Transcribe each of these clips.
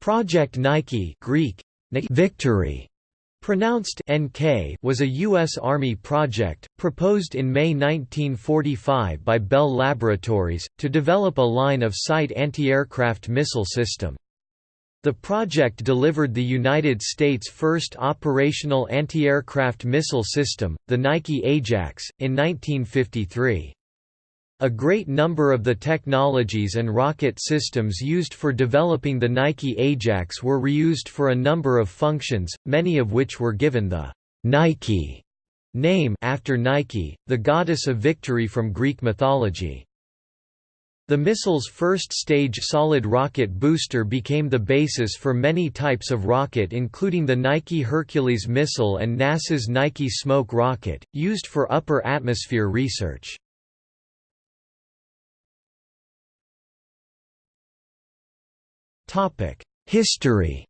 Project Nike Greek, victory, pronounced NK was a U.S. Army project, proposed in May 1945 by Bell Laboratories, to develop a line of sight anti-aircraft missile system. The project delivered the United States' first operational anti-aircraft missile system, the Nike Ajax, in 1953. A great number of the technologies and rocket systems used for developing the Nike Ajax were reused for a number of functions, many of which were given the Nike name after Nike, the goddess of victory from Greek mythology. The missile's first-stage solid rocket booster became the basis for many types of rocket including the Nike Hercules missile and NASA's Nike Smoke rocket, used for upper atmosphere research. History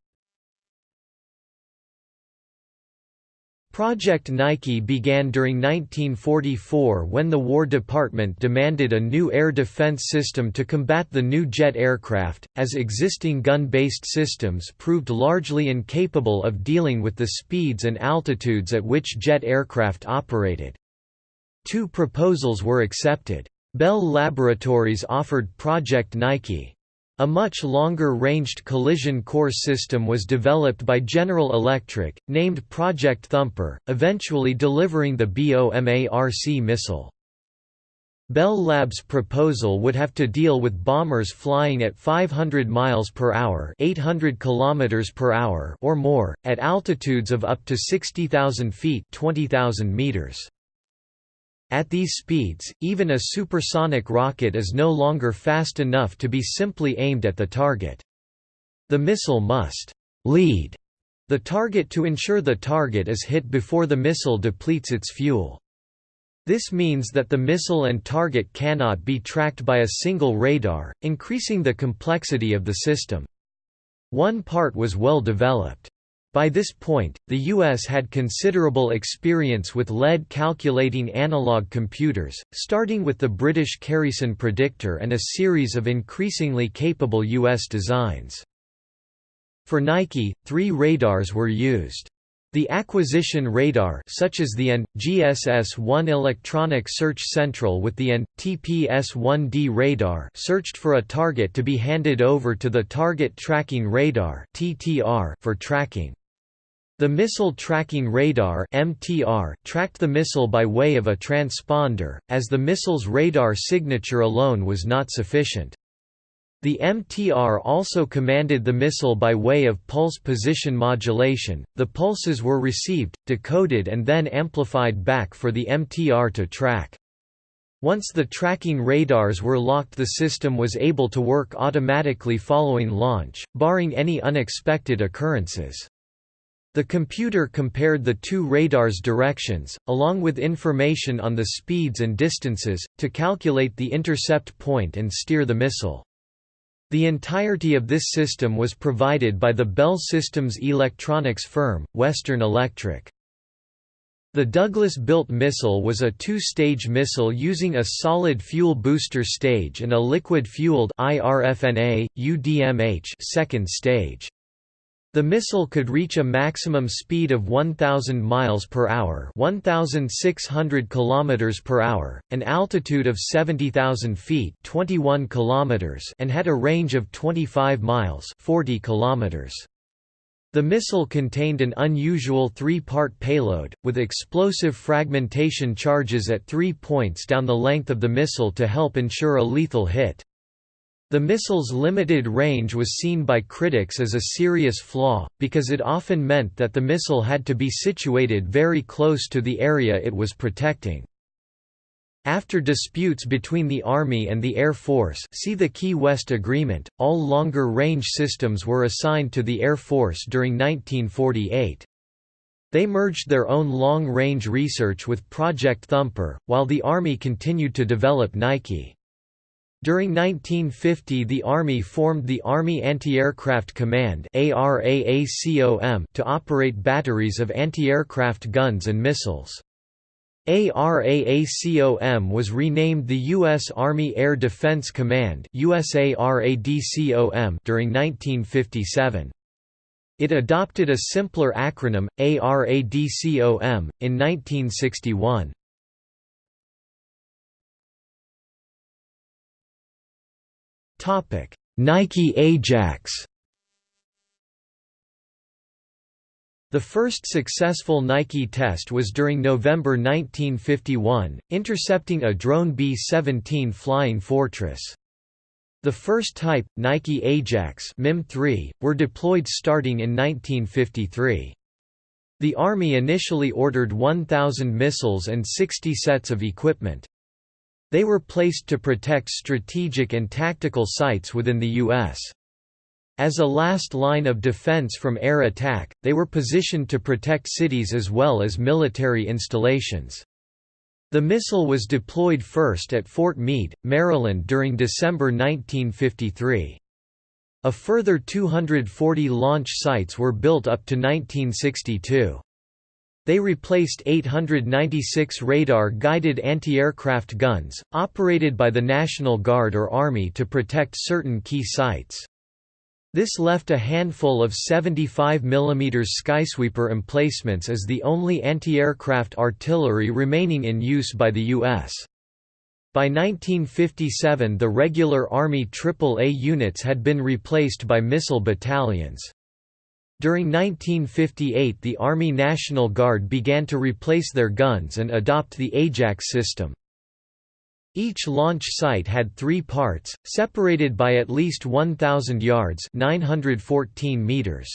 Project Nike began during 1944 when the War Department demanded a new air defense system to combat the new jet aircraft, as existing gun-based systems proved largely incapable of dealing with the speeds and altitudes at which jet aircraft operated. Two proposals were accepted. Bell Laboratories offered Project Nike, a much longer-ranged collision course system was developed by General Electric, named Project Thumper, eventually delivering the BOMARC missile. Bell Lab's proposal would have to deal with bombers flying at 500 miles per hour, 800 kilometers per hour or more at altitudes of up to 60,000 feet, 20,000 meters. At these speeds, even a supersonic rocket is no longer fast enough to be simply aimed at the target. The missile must «lead» the target to ensure the target is hit before the missile depletes its fuel. This means that the missile and target cannot be tracked by a single radar, increasing the complexity of the system. One part was well developed. By this point, the U.S. had considerable experience with lead calculating analog computers, starting with the British Kerrison predictor and a series of increasingly capable U.S. designs. For Nike, three radars were used. The acquisition radar such as the AN, GSS-1 electronic search central with the AN, TPS-1D radar searched for a target to be handed over to the Target Tracking Radar for tracking. The Missile Tracking Radar (MTR) tracked the missile by way of a transponder, as the missile's radar signature alone was not sufficient. The MTR also commanded the missile by way of pulse position modulation. The pulses were received, decoded and then amplified back for the MTR to track. Once the tracking radars were locked the system was able to work automatically following launch, barring any unexpected occurrences. The computer compared the two radars' directions, along with information on the speeds and distances, to calculate the intercept point and steer the missile. The entirety of this system was provided by the Bell Systems electronics firm, Western Electric. The Douglas-built missile was a two-stage missile using a solid fuel booster stage and a liquid-fueled second stage. The missile could reach a maximum speed of 1000 miles per hour, 1600 kilometers per hour, an altitude of 70,000 feet, 21 kilometers, and had a range of 25 miles, 40 kilometers. The missile contained an unusual three-part payload, with explosive fragmentation charges at three points down the length of the missile to help ensure a lethal hit. The missile's limited range was seen by critics as a serious flaw, because it often meant that the missile had to be situated very close to the area it was protecting. After disputes between the Army and the Air Force see the Key West Agreement, all longer-range systems were assigned to the Air Force during 1948. They merged their own long-range research with Project Thumper, while the Army continued to develop Nike. During 1950 the Army formed the Army Anti-Aircraft Command to operate batteries of anti-aircraft guns and missiles. ARAACOM was renamed the U.S. Army Air Defense Command during 1957. It adopted a simpler acronym, ARADCOM, in 1961. Nike Ajax The first successful Nike test was during November 1951, intercepting a drone B-17 Flying Fortress. The first type, Nike Ajax MIM-3, were deployed starting in 1953. The Army initially ordered 1,000 missiles and 60 sets of equipment. They were placed to protect strategic and tactical sites within the U.S. As a last line of defense from air attack, they were positioned to protect cities as well as military installations. The missile was deployed first at Fort Meade, Maryland during December 1953. A further 240 launch sites were built up to 1962. They replaced 896 radar-guided anti-aircraft guns, operated by the National Guard or Army to protect certain key sites. This left a handful of 75 mm Skysweeper emplacements as the only anti-aircraft artillery remaining in use by the U.S. By 1957 the regular Army AAA units had been replaced by missile battalions. During 1958 the Army National Guard began to replace their guns and adopt the Ajax system. Each launch site had three parts, separated by at least 1,000 yards 914 meters.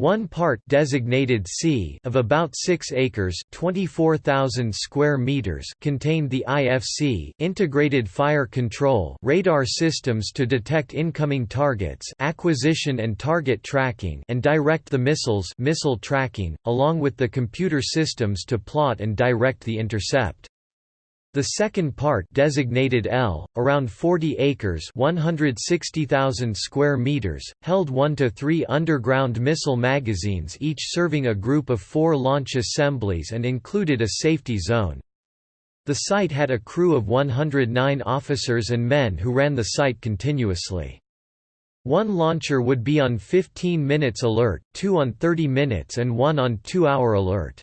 One part designated C of about 6 acres 24,000 square meters contained the IFC integrated fire control radar systems to detect incoming targets acquisition and target tracking and direct the missiles missile tracking, along with the computer systems to plot and direct the intercept. The second part designated L, around 40 acres 160,000 square meters, held 1 to 3 underground missile magazines each serving a group of four launch assemblies and included a safety zone. The site had a crew of 109 officers and men who ran the site continuously. One launcher would be on 15 minutes alert, two on 30 minutes and one on 2-hour alert.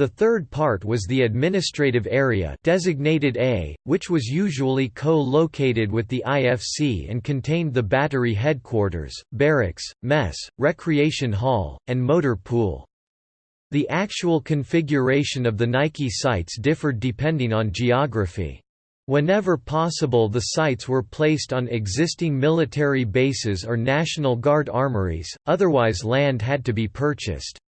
The third part was the administrative area designated A, which was usually co-located with the IFC and contained the battery headquarters, barracks, mess, recreation hall, and motor pool. The actual configuration of the Nike sites differed depending on geography. Whenever possible the sites were placed on existing military bases or National Guard armories, otherwise land had to be purchased.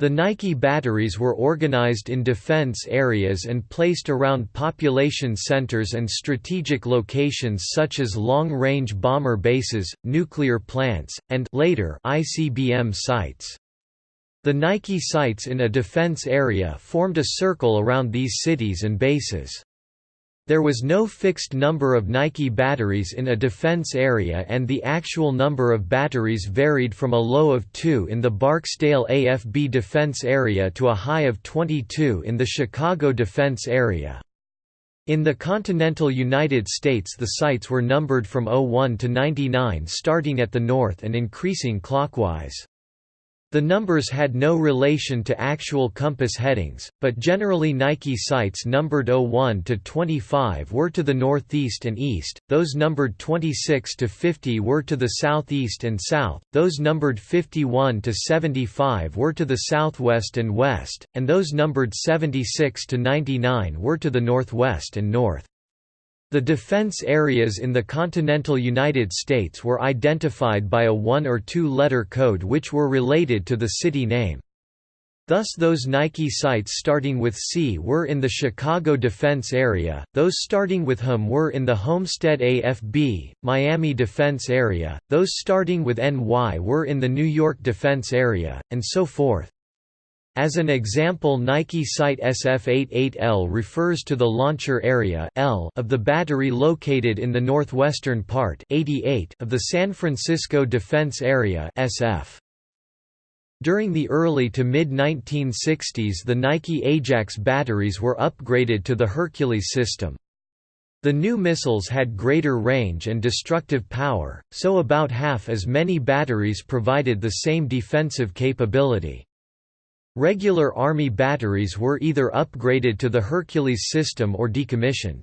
The Nike batteries were organized in defense areas and placed around population centers and strategic locations such as long-range bomber bases, nuclear plants, and later ICBM sites. The Nike sites in a defense area formed a circle around these cities and bases. There was no fixed number of Nike batteries in a defense area and the actual number of batteries varied from a low of 2 in the Barksdale AFB defense area to a high of 22 in the Chicago defense area. In the continental United States the sites were numbered from 01 to 99 starting at the north and increasing clockwise. The numbers had no relation to actual compass headings, but generally Nike sites numbered 01 to 25 were to the northeast and east, those numbered 26 to 50 were to the southeast and south, those numbered 51 to 75 were to the southwest and west, and those numbered 76 to 99 were to the northwest and north. The defense areas in the continental United States were identified by a one- or two-letter code which were related to the city name. Thus those Nike sites starting with C were in the Chicago defense area, those starting with HM were in the Homestead AFB, Miami defense area, those starting with NY were in the New York defense area, and so forth. As an example Nike Site SF88L refers to the launcher area L of the battery located in the northwestern part 88 of the San Francisco Defense Area SF. During the early to mid-1960s the Nike Ajax batteries were upgraded to the Hercules system. The new missiles had greater range and destructive power, so about half as many batteries provided the same defensive capability. Regular Army batteries were either upgraded to the Hercules system or decommissioned.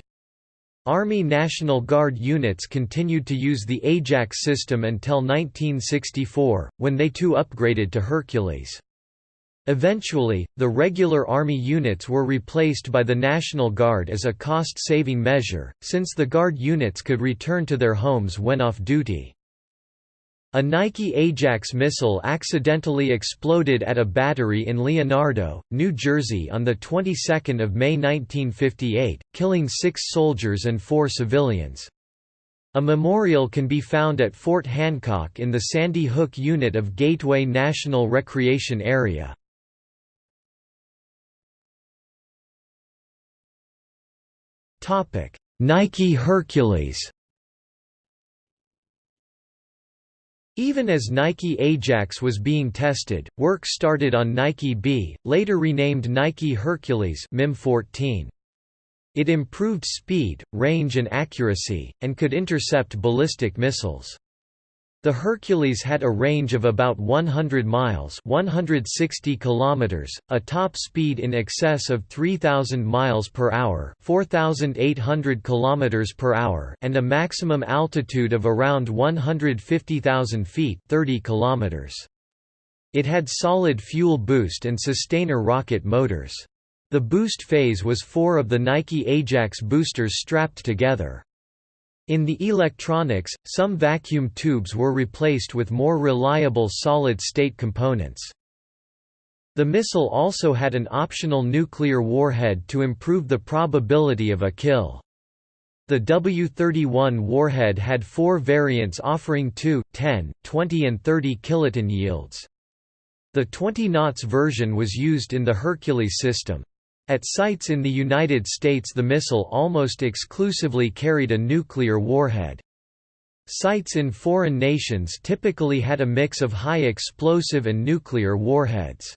Army National Guard units continued to use the Ajax system until 1964, when they too upgraded to Hercules. Eventually, the regular Army units were replaced by the National Guard as a cost-saving measure, since the Guard units could return to their homes when off duty. A Nike Ajax missile accidentally exploded at a battery in Leonardo, New Jersey on the 22nd of May 1958, killing 6 soldiers and 4 civilians. A memorial can be found at Fort Hancock in the Sandy Hook unit of Gateway National Recreation Area. Nike Hercules Even as Nike Ajax was being tested, work started on Nike B, later renamed Nike Hercules MIM 14. It improved speed, range and accuracy, and could intercept ballistic missiles. The Hercules had a range of about 100 miles 160 kilometers, a top speed in excess of 3,000 miles per hour 4,800 kilometers per hour and a maximum altitude of around 150,000 feet 30 kilometers. It had solid fuel boost and sustainer rocket motors. The boost phase was four of the Nike Ajax boosters strapped together. In the electronics, some vacuum tubes were replaced with more reliable solid-state components. The missile also had an optional nuclear warhead to improve the probability of a kill. The W-31 warhead had four variants offering 2, 10, 20 and 30 kiloton yields. The 20 knots version was used in the Hercules system. At sites in the United States the missile almost exclusively carried a nuclear warhead. Sites in foreign nations typically had a mix of high explosive and nuclear warheads.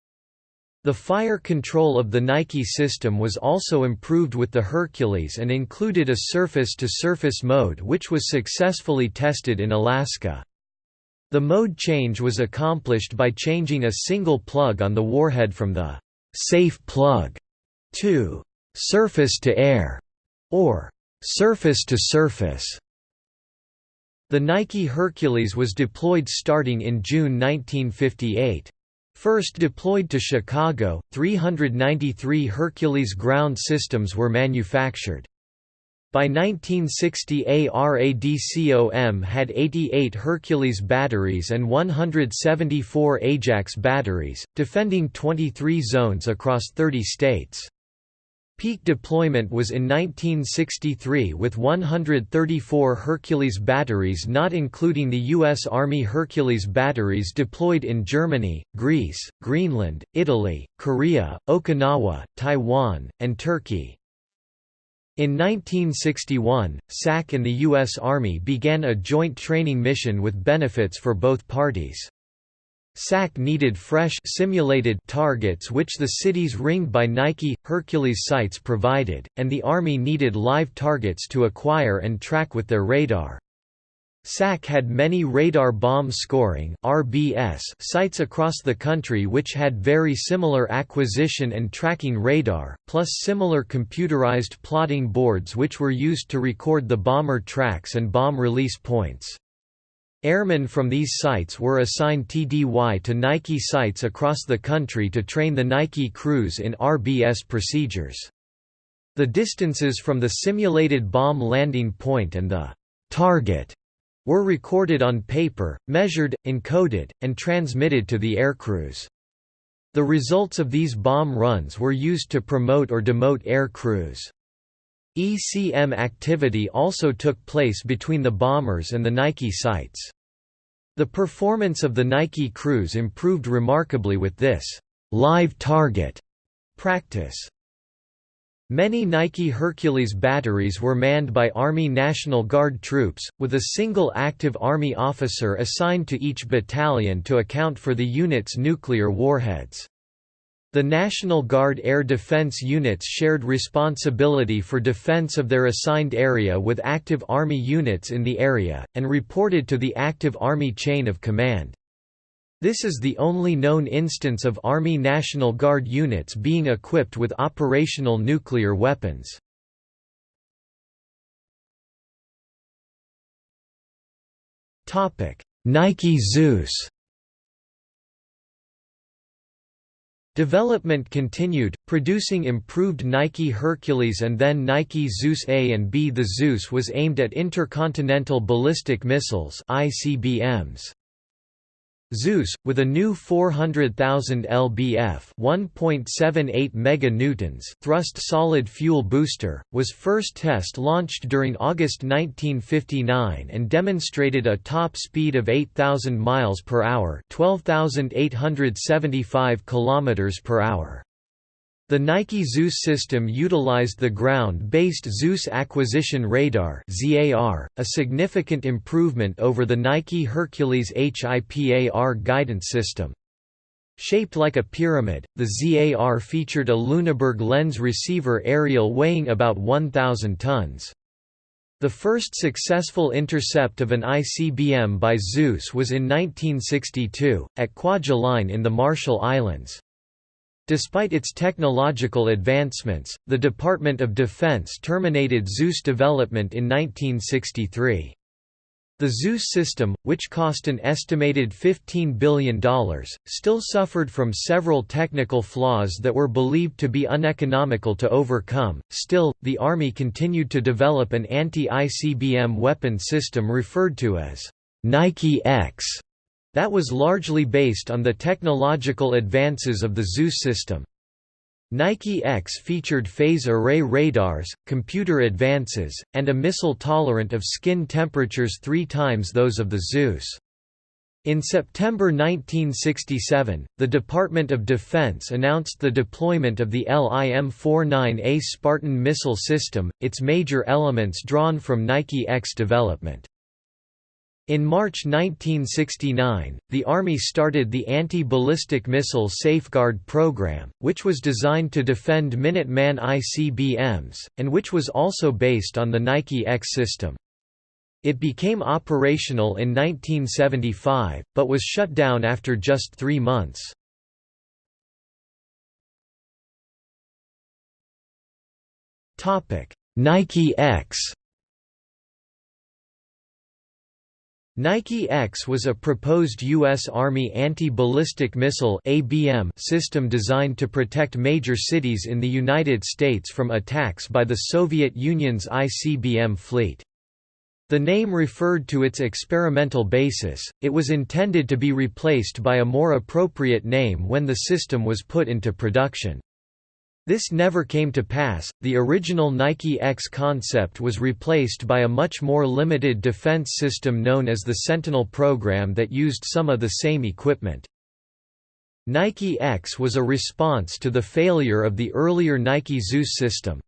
The fire control of the Nike system was also improved with the Hercules and included a surface-to-surface -surface mode which was successfully tested in Alaska. The mode change was accomplished by changing a single plug on the warhead from the «safe plug» 2. Surface to air, or surface to surface. The Nike Hercules was deployed starting in June 1958. First deployed to Chicago, 393 Hercules ground systems were manufactured. By 1960 ARADCOM had 88 Hercules batteries and 174 Ajax batteries, defending 23 zones across 30 states. Peak deployment was in 1963 with 134 Hercules batteries not including the U.S. Army Hercules batteries deployed in Germany, Greece, Greenland, Italy, Korea, Okinawa, Taiwan, and Turkey. In 1961, SAC and the U.S. Army began a joint training mission with benefits for both parties. SAC needed fresh simulated targets which the cities ringed by Nike, Hercules sites provided, and the Army needed live targets to acquire and track with their radar. SAC had many radar bomb scoring RBS sites across the country which had very similar acquisition and tracking radar, plus similar computerized plotting boards which were used to record the bomber tracks and bomb release points. Airmen from these sites were assigned TDY to Nike sites across the country to train the Nike crews in RBS procedures. The distances from the simulated bomb landing point and the target were recorded on paper, measured, encoded, and transmitted to the aircrews. The results of these bomb runs were used to promote or demote air crews. ECM activity also took place between the bombers and the Nike sites. The performance of the Nike crews improved remarkably with this live target practice. Many Nike Hercules batteries were manned by Army National Guard troops, with a single active Army officer assigned to each battalion to account for the unit's nuclear warheads. The National Guard air defense units shared responsibility for defense of their assigned area with active Army units in the area, and reported to the active Army chain of command. This is the only known instance of Army National Guard units being equipped with operational nuclear weapons. Nike Zeus Development continued, producing improved Nike Hercules and then Nike Zeus A and B. The Zeus was aimed at intercontinental ballistic missiles ICBMs. Zeus, with a new 400,000 lbf (1.78 meganewtons) thrust solid fuel booster, was first test launched during August 1959 and demonstrated a top speed of 8,000 miles per hour (12,875 kilometers per hour). The Nike Zeus system utilized the ground-based Zeus Acquisition Radar a significant improvement over the Nike Hercules HIPAR guidance system. Shaped like a pyramid, the ZAR featured a Luneburg lens receiver aerial weighing about 1,000 tons. The first successful intercept of an ICBM by Zeus was in 1962, at Kwajalein in the Marshall Islands. Despite its technological advancements, the Department of Defense terminated Zeus development in 1963. The Zeus system, which cost an estimated $15 billion, still suffered from several technical flaws that were believed to be uneconomical to overcome. Still, the Army continued to develop an anti ICBM weapon system referred to as Nike X that was largely based on the technological advances of the Zeus system. Nike X featured phase array radars, computer advances, and a missile tolerant of skin temperatures three times those of the Zeus. In September 1967, the Department of Defense announced the deployment of the LIM-49A Spartan missile system, its major elements drawn from Nike X development. In March 1969, the Army started the Anti-Ballistic Missile Safeguard Program, which was designed to defend Minuteman ICBMs, and which was also based on the Nike X system. It became operational in 1975, but was shut down after just three months. Nike X Nike X was a proposed U.S. Army anti-ballistic missile (ABM) system designed to protect major cities in the United States from attacks by the Soviet Union's ICBM fleet. The name referred to its experimental basis, it was intended to be replaced by a more appropriate name when the system was put into production. This never came to pass. The original Nike X concept was replaced by a much more limited defense system known as the Sentinel program that used some of the same equipment. Nike X was a response to the failure of the earlier Nike Zeus system.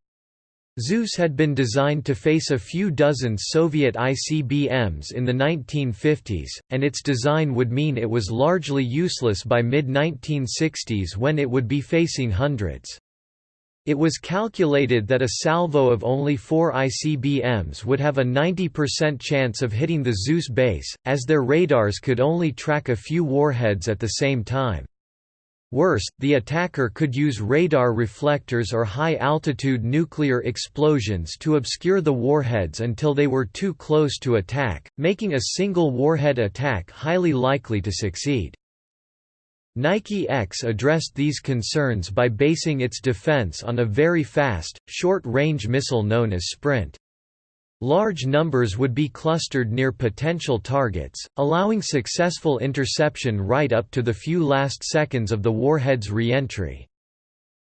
Zeus had been designed to face a few dozen Soviet ICBMs in the 1950s, and its design would mean it was largely useless by mid-1960s when it would be facing hundreds. It was calculated that a salvo of only four ICBMs would have a 90% chance of hitting the Zeus base, as their radars could only track a few warheads at the same time. Worse, the attacker could use radar reflectors or high-altitude nuclear explosions to obscure the warheads until they were too close to attack, making a single warhead attack highly likely to succeed. Nike X addressed these concerns by basing its defense on a very fast, short-range missile known as Sprint. Large numbers would be clustered near potential targets, allowing successful interception right up to the few last seconds of the warhead's re-entry.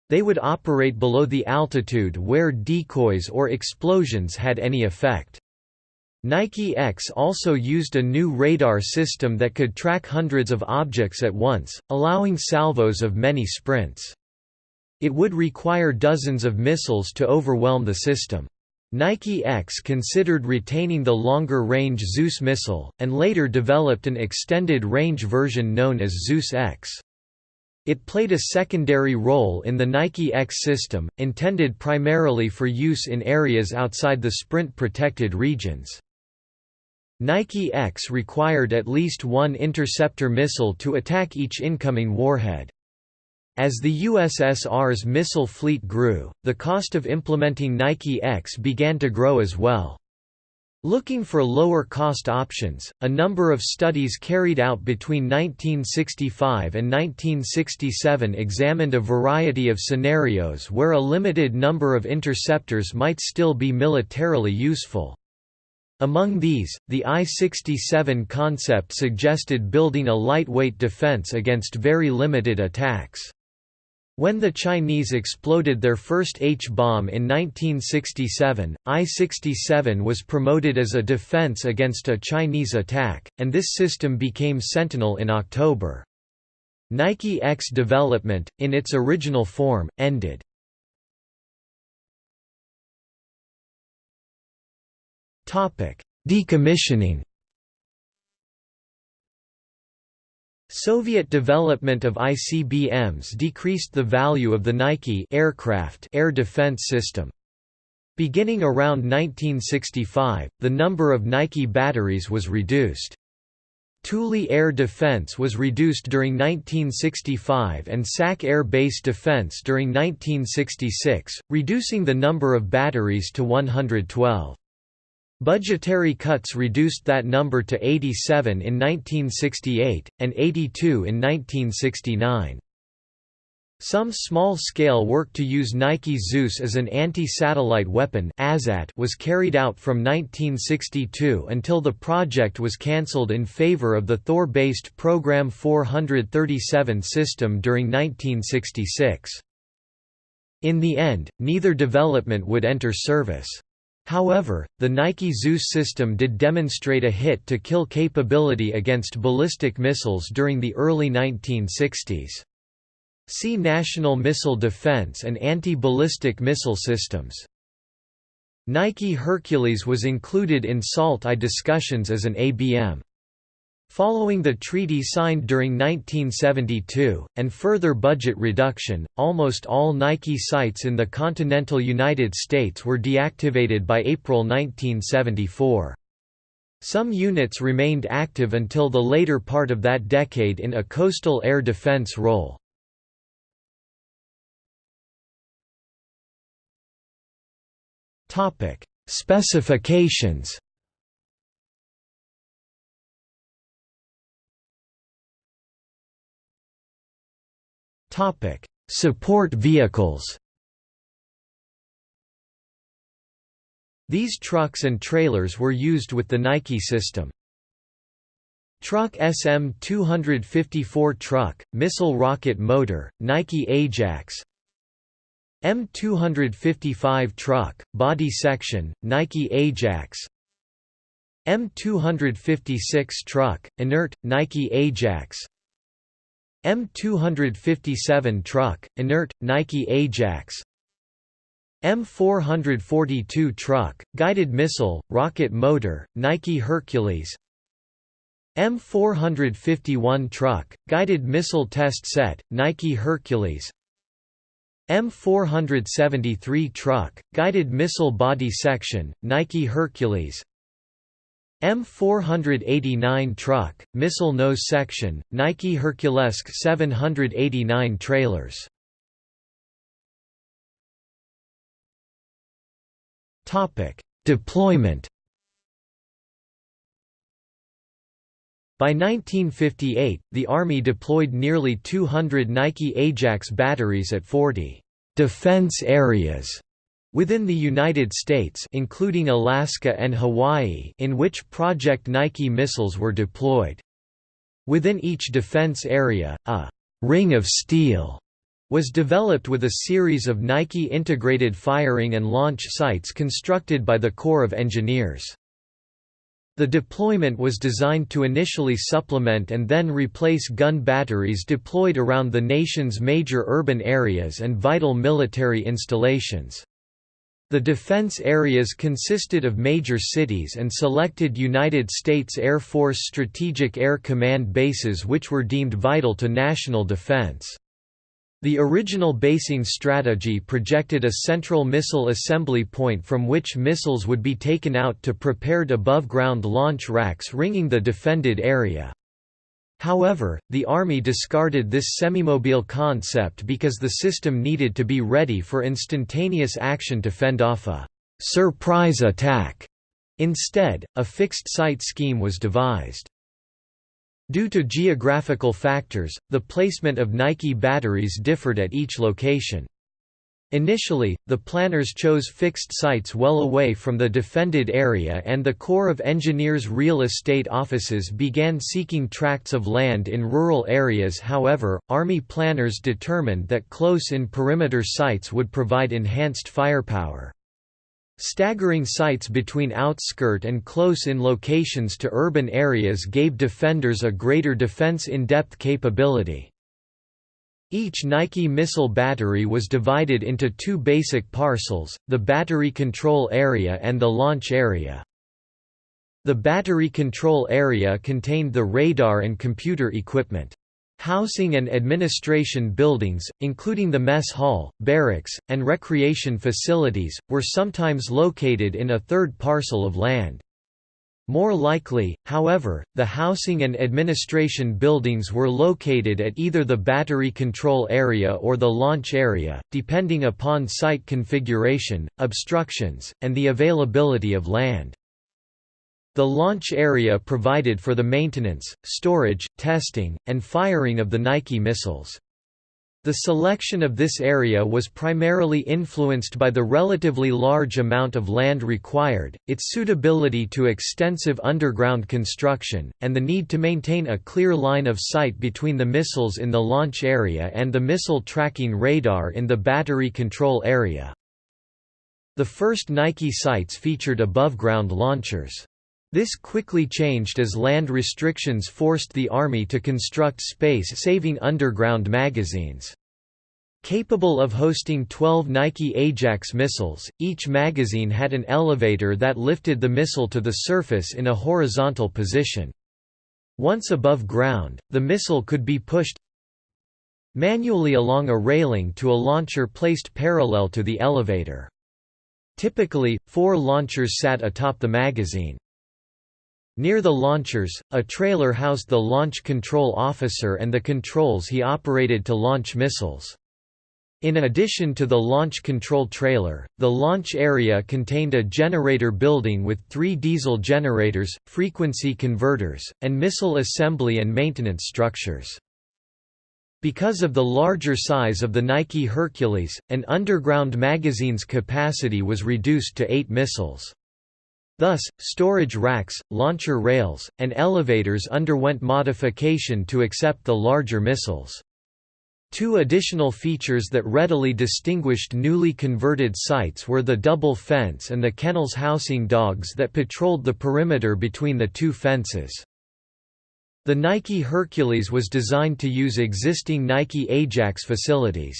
They would operate below the altitude where decoys or explosions had any effect. Nike X also used a new radar system that could track hundreds of objects at once, allowing salvos of many sprints. It would require dozens of missiles to overwhelm the system. Nike X considered retaining the longer-range Zeus missile, and later developed an extended-range version known as Zeus X. It played a secondary role in the Nike X system, intended primarily for use in areas outside the sprint-protected regions. Nike X required at least one interceptor missile to attack each incoming warhead. As the USSR's missile fleet grew, the cost of implementing Nike X began to grow as well. Looking for lower-cost options, a number of studies carried out between 1965 and 1967 examined a variety of scenarios where a limited number of interceptors might still be militarily useful. Among these, the I-67 concept suggested building a lightweight defense against very limited attacks. When the Chinese exploded their first H-bomb in 1967, I-67 was promoted as a defense against a Chinese attack, and this system became Sentinel in October. Nike X development, in its original form, ended. Decommissioning Soviet development of ICBMs decreased the value of the Nike aircraft air defense system. Beginning around 1965, the number of Nike batteries was reduced. Thule air defense was reduced during 1965 and SAC air base defense during 1966, reducing the number of batteries to 112. Budgetary cuts reduced that number to 87 in 1968, and 82 in 1969. Some small-scale work to use Nike Zeus as an anti-satellite weapon was carried out from 1962 until the project was cancelled in favor of the Thor-based Program 437 system during 1966. In the end, neither development would enter service. However, the Nike Zeus system did demonstrate a hit-to-kill capability against ballistic missiles during the early 1960s. See National Missile Defense and Anti-Ballistic Missile Systems. Nike Hercules was included in SALT I discussions as an ABM. Following the treaty signed during 1972, and further budget reduction, almost all Nike sites in the continental United States were deactivated by April 1974. Some units remained active until the later part of that decade in a coastal air defense role. Specifications Support vehicles. These trucks and trailers were used with the Nike system. Truck SM-254 truck, missile rocket motor, Nike Ajax M255 truck, body section, Nike Ajax M256 truck, inert, Nike Ajax M257 truck, inert, Nike Ajax. M442 truck, guided missile, rocket motor, Nike Hercules. M451 truck, guided missile test set, Nike Hercules. M473 truck, guided missile body section, Nike Hercules M489 truck, missile nose section, Nike Hercules 789 trailers. Topic: Deployment. By 1958, the Army deployed nearly 200 Nike Ajax batteries at 40 defense areas Within the United States including Alaska and Hawaii in which Project Nike missiles were deployed. Within each defense area, a «ring of steel» was developed with a series of Nike integrated firing and launch sites constructed by the Corps of Engineers. The deployment was designed to initially supplement and then replace gun batteries deployed around the nation's major urban areas and vital military installations. The defense areas consisted of major cities and selected United States Air Force Strategic Air Command bases which were deemed vital to national defense. The original basing strategy projected a central missile assembly point from which missiles would be taken out to prepared above-ground launch racks ringing the defended area. However, the Army discarded this semimobile concept because the system needed to be ready for instantaneous action to fend off a «surprise attack». Instead, a fixed-site scheme was devised. Due to geographical factors, the placement of Nike batteries differed at each location. Initially, the planners chose fixed sites well away from the defended area and the Corps of Engineers real estate offices began seeking tracts of land in rural areas however, Army planners determined that close-in perimeter sites would provide enhanced firepower. Staggering sites between outskirt and close-in locations to urban areas gave defenders a greater defense in-depth capability. Each Nike missile battery was divided into two basic parcels, the battery control area and the launch area. The battery control area contained the radar and computer equipment. Housing and administration buildings, including the mess hall, barracks, and recreation facilities, were sometimes located in a third parcel of land. More likely, however, the housing and administration buildings were located at either the battery control area or the launch area, depending upon site configuration, obstructions, and the availability of land. The launch area provided for the maintenance, storage, testing, and firing of the Nike missiles. The selection of this area was primarily influenced by the relatively large amount of land required, its suitability to extensive underground construction, and the need to maintain a clear line of sight between the missiles in the launch area and the missile tracking radar in the battery control area. The first Nike sites featured above-ground launchers. This quickly changed as land restrictions forced the Army to construct space-saving underground magazines. Capable of hosting 12 Nike Ajax missiles, each magazine had an elevator that lifted the missile to the surface in a horizontal position. Once above ground, the missile could be pushed manually along a railing to a launcher placed parallel to the elevator. Typically, four launchers sat atop the magazine. Near the launchers, a trailer housed the launch control officer and the controls he operated to launch missiles. In addition to the launch control trailer, the launch area contained a generator building with three diesel generators, frequency converters, and missile assembly and maintenance structures. Because of the larger size of the Nike Hercules, an underground magazine's capacity was reduced to eight missiles. Thus, storage racks, launcher rails, and elevators underwent modification to accept the larger missiles. Two additional features that readily distinguished newly converted sites were the double fence and the kennels housing dogs that patrolled the perimeter between the two fences. The Nike Hercules was designed to use existing Nike Ajax facilities.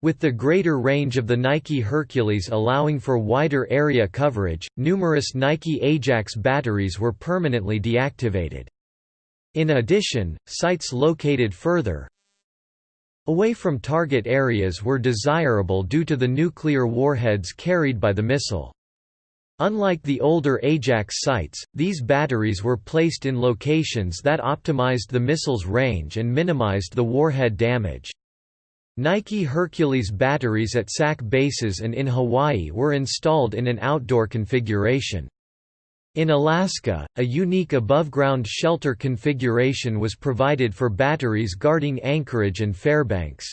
With the greater range of the Nike Hercules allowing for wider area coverage, numerous Nike Ajax batteries were permanently deactivated. In addition, sites located further away from target areas were desirable due to the nuclear warheads carried by the missile. Unlike the older Ajax sites, these batteries were placed in locations that optimized the missile's range and minimized the warhead damage. Nike Hercules batteries at SAC bases and in Hawaii were installed in an outdoor configuration. In Alaska, a unique above-ground shelter configuration was provided for batteries guarding Anchorage and Fairbanks.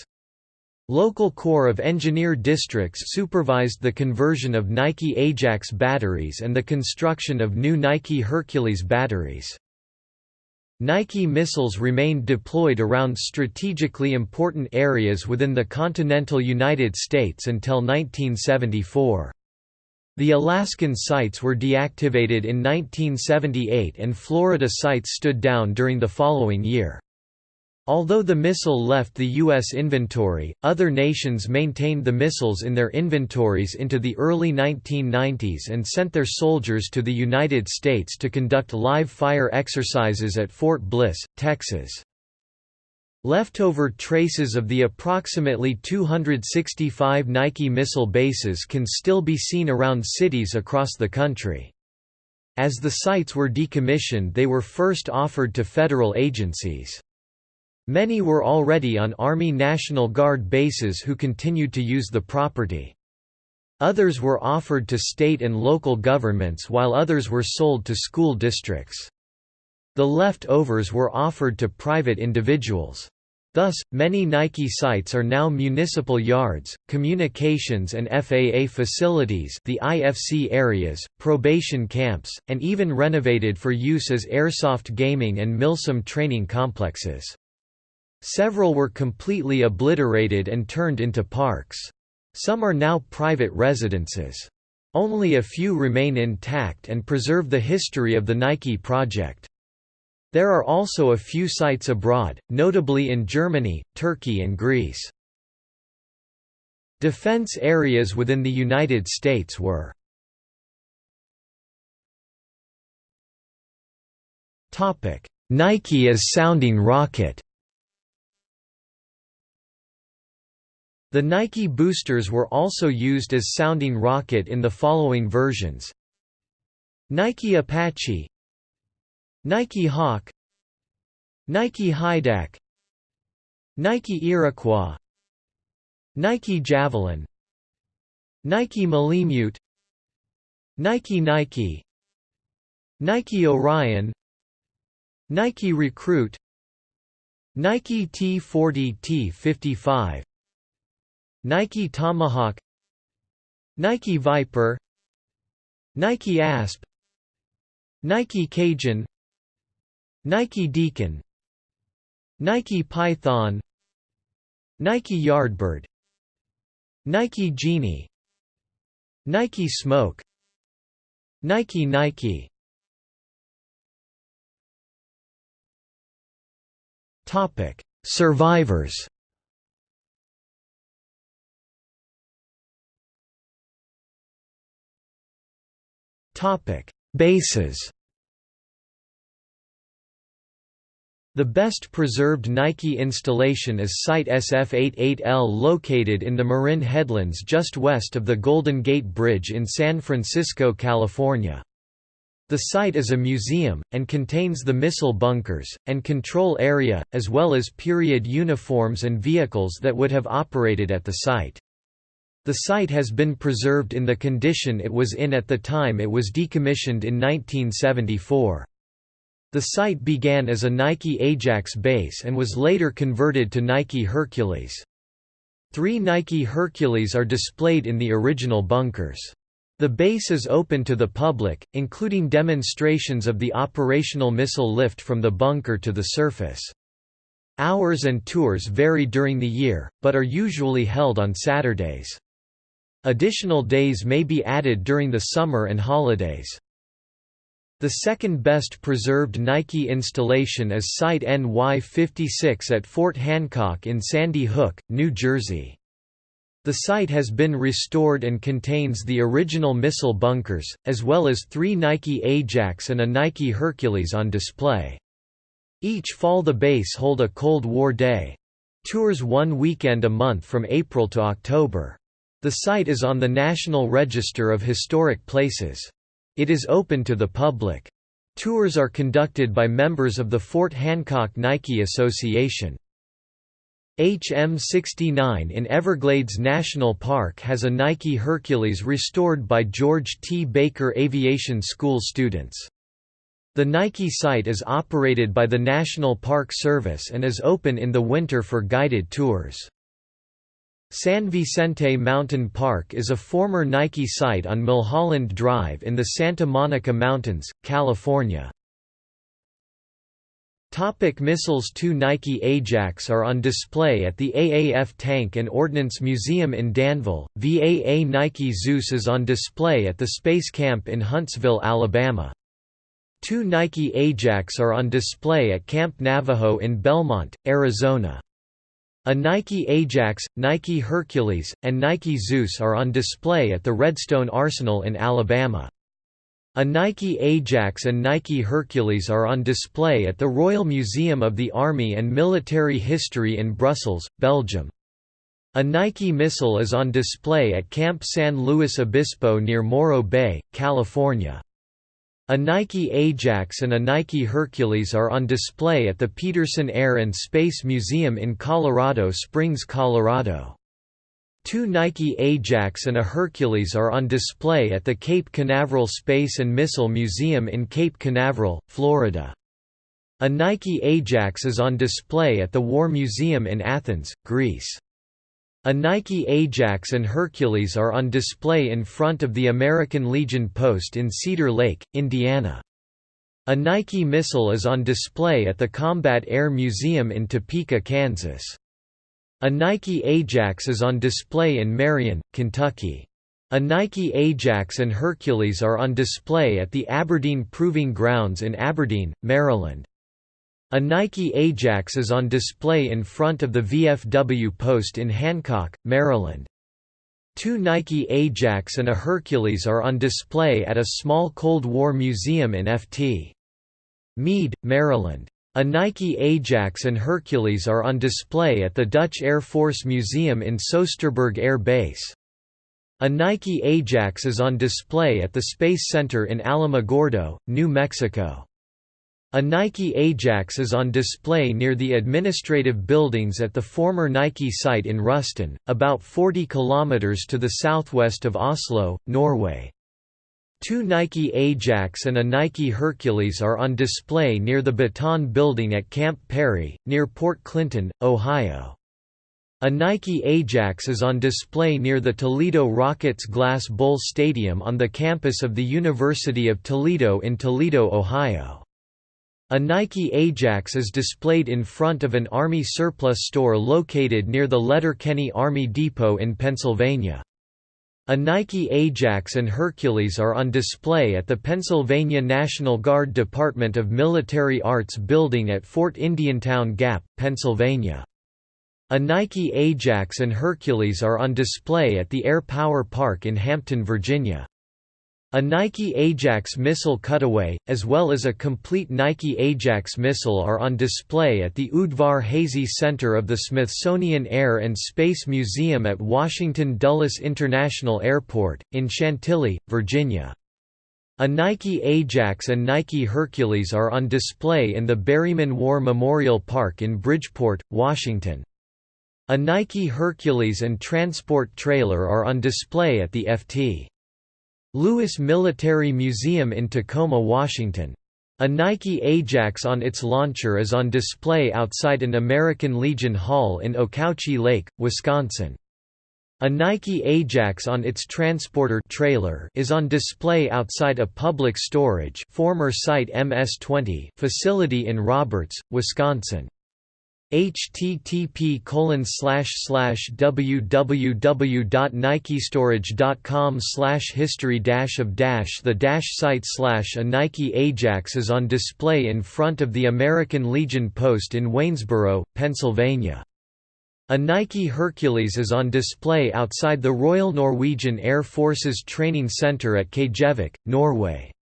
Local Corps of Engineer districts supervised the conversion of Nike Ajax batteries and the construction of new Nike Hercules batteries. Nike missiles remained deployed around strategically important areas within the continental United States until 1974. The Alaskan sites were deactivated in 1978 and Florida sites stood down during the following year. Although the missile left the U.S. inventory, other nations maintained the missiles in their inventories into the early 1990s and sent their soldiers to the United States to conduct live-fire exercises at Fort Bliss, Texas. Leftover traces of the approximately 265 Nike missile bases can still be seen around cities across the country. As the sites were decommissioned they were first offered to federal agencies. Many were already on Army National Guard bases who continued to use the property. Others were offered to state and local governments while others were sold to school districts. The leftovers were offered to private individuals. Thus, many Nike sites are now municipal yards, communications and FAA facilities the IFC areas, probation camps, and even renovated for use as airsoft gaming and MILSIM training complexes. Several were completely obliterated and turned into parks. Some are now private residences. Only a few remain intact and preserve the history of the Nike project. There are also a few sites abroad, notably in Germany, Turkey and Greece. Defense areas within the United States were Nike as sounding rocket The Nike boosters were also used as sounding rocket in the following versions. Nike Apache Nike Hawk Nike Hydac Nike Iroquois Nike Javelin Nike Malemute Nike Nike Nike Orion Nike Recruit Nike T40 T55 Nike Tomahawk Nike Viper Nike Asp Nike Cajun Nike Deacon Nike Python Nike Yardbird Nike Genie Nike Smoke Nike Nike. Survivors Topic Bases The best preserved Nike installation is Site SF-88L located in the Marin Headlands just west of the Golden Gate Bridge in San Francisco, California. The site is a museum, and contains the missile bunkers, and control area, as well as period uniforms and vehicles that would have operated at the site. The site has been preserved in the condition it was in at the time it was decommissioned in 1974. The site began as a Nike Ajax base and was later converted to Nike Hercules. Three Nike Hercules are displayed in the original bunkers. The base is open to the public, including demonstrations of the operational missile lift from the bunker to the surface. Hours and tours vary during the year, but are usually held on Saturdays. Additional days may be added during the summer and holidays. The second best preserved Nike installation is Site NY56 at Fort Hancock in Sandy Hook, New Jersey. The site has been restored and contains the original missile bunkers, as well as three Nike Ajax and a Nike Hercules on display. Each fall the base hold a Cold War Day. Tours one weekend a month from April to October. The site is on the National Register of Historic Places. It is open to the public. Tours are conducted by members of the Fort Hancock Nike Association. HM69 in Everglades National Park has a Nike Hercules restored by George T. Baker Aviation School students. The Nike site is operated by the National Park Service and is open in the winter for guided tours. San Vicente Mountain Park is a former Nike site on Mulholland Drive in the Santa Monica Mountains, California. Topic missiles Two Nike Ajax are on display at the AAF Tank and Ordnance Museum in Danville, VAA Nike Zeus is on display at the Space Camp in Huntsville, Alabama. Two Nike Ajax are on display at Camp Navajo in Bellemont, Arizona. A Nike Ajax, Nike Hercules, and Nike Zeus are on display at the Redstone Arsenal in Alabama. A Nike Ajax and Nike Hercules are on display at the Royal Museum of the Army and Military History in Brussels, Belgium. A Nike missile is on display at Camp San Luis Obispo near Morro Bay, California. A Nike Ajax and a Nike Hercules are on display at the Peterson Air and Space Museum in Colorado Springs, Colorado. Two Nike Ajax and a Hercules are on display at the Cape Canaveral Space and Missile Museum in Cape Canaveral, Florida. A Nike Ajax is on display at the War Museum in Athens, Greece. A Nike Ajax and Hercules are on display in front of the American Legion Post in Cedar Lake, Indiana. A Nike missile is on display at the Combat Air Museum in Topeka, Kansas. A Nike Ajax is on display in Marion, Kentucky. A Nike Ajax and Hercules are on display at the Aberdeen Proving Grounds in Aberdeen, Maryland. A Nike Ajax is on display in front of the VFW post in Hancock, Maryland. Two Nike Ajax and a Hercules are on display at a small Cold War museum in Ft. Meade, Maryland. A Nike Ajax and Hercules are on display at the Dutch Air Force Museum in Soesterberg Air Base. A Nike Ajax is on display at the Space Center in Alamogordo, New Mexico. A Nike Ajax is on display near the administrative buildings at the former Nike site in Ruston, about 40 kilometers to the southwest of Oslo, Norway. Two Nike Ajax and a Nike Hercules are on display near the Baton Building at Camp Perry, near Port Clinton, Ohio. A Nike Ajax is on display near the Toledo Rockets Glass Bowl Stadium on the campus of the University of Toledo in Toledo, Ohio. A Nike Ajax is displayed in front of an Army surplus store located near the Letterkenny Army Depot in Pennsylvania. A Nike Ajax and Hercules are on display at the Pennsylvania National Guard Department of Military Arts building at Fort Indiantown Gap, Pennsylvania. A Nike Ajax and Hercules are on display at the Air Power Park in Hampton, Virginia. A Nike Ajax missile cutaway, as well as a complete Nike Ajax missile are on display at the Udvar Hazy Center of the Smithsonian Air and Space Museum at Washington Dulles International Airport, in Chantilly, Virginia. A Nike Ajax and Nike Hercules are on display in the Berryman War Memorial Park in Bridgeport, Washington. A Nike Hercules and transport trailer are on display at the Ft. Lewis Military Museum in Tacoma, Washington. A Nike Ajax on its launcher is on display outside an American Legion Hall in Okauchee Lake, Wisconsin. A Nike Ajax on its transporter trailer is on display outside a public storage former site MS-20 facility in Roberts, Wisconsin http www.nikestorage.com slash history of dash the dash site slash a Nike Ajax is on display in front of the American Legion Post in Waynesboro, Pennsylvania. A Nike Hercules is on display outside the Royal Norwegian Air Force's Training Centre at Kjevik, Norway.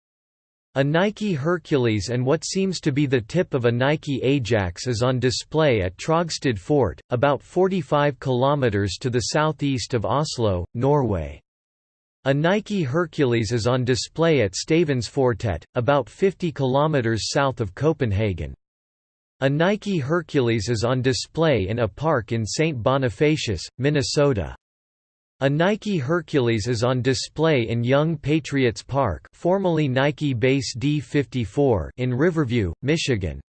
A Nike Hercules and what seems to be the tip of a Nike Ajax is on display at Trogstad Fort, about 45 km to the southeast of Oslo, Norway. A Nike Hercules is on display at Stevnsfortet, about 50 km south of Copenhagen. A Nike Hercules is on display in a park in St. Bonifacius, Minnesota. A Nike Hercules is on display in Young Patriots Park formerly Nike Base D54 in Riverview, Michigan.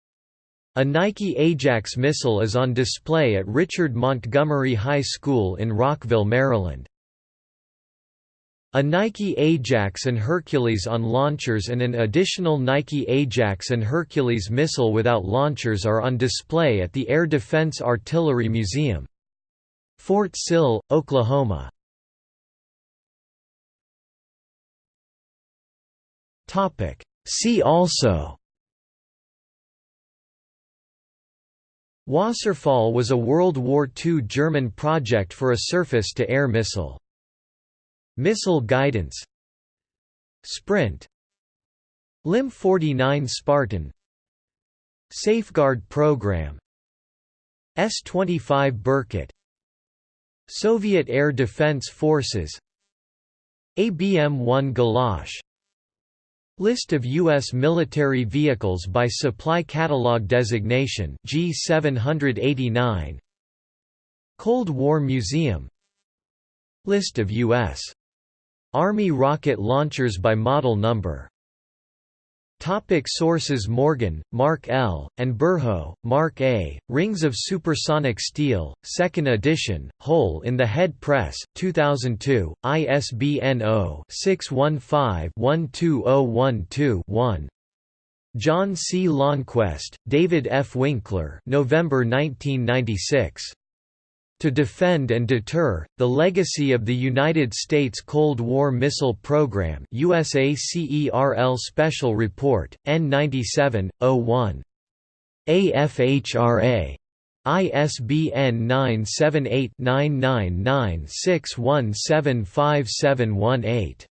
A Nike Ajax missile is on display at Richard Montgomery High School in Rockville, Maryland. A Nike Ajax and Hercules on launchers and an additional Nike Ajax and Hercules missile without launchers are on display at the Air Defense Artillery Museum. Fort Sill, Oklahoma. See also. Wasserfall was a World War II German project for a surface-to-air missile. Missile guidance. Sprint. LIM 49 Spartan. Safeguard Program. S-25 Berkut Soviet Air Defense Forces. ABM-1 Galosh List of U.S. military vehicles by Supply Catalog Designation G789 Cold War Museum List of U.S. Army rocket launchers by model number Topic sources Morgan, Mark L., and Berhow, Mark A., Rings of Supersonic Steel, 2nd edition, Hole in the Head Press, 2002, ISBN 0-615-12012-1. John C. Lonnquest, David F. Winkler November 1996. To defend and deter, the legacy of the United States Cold War Missile Program USACERL Special Report, N97, 01. AFHRA. ISBN 978 999 6175718.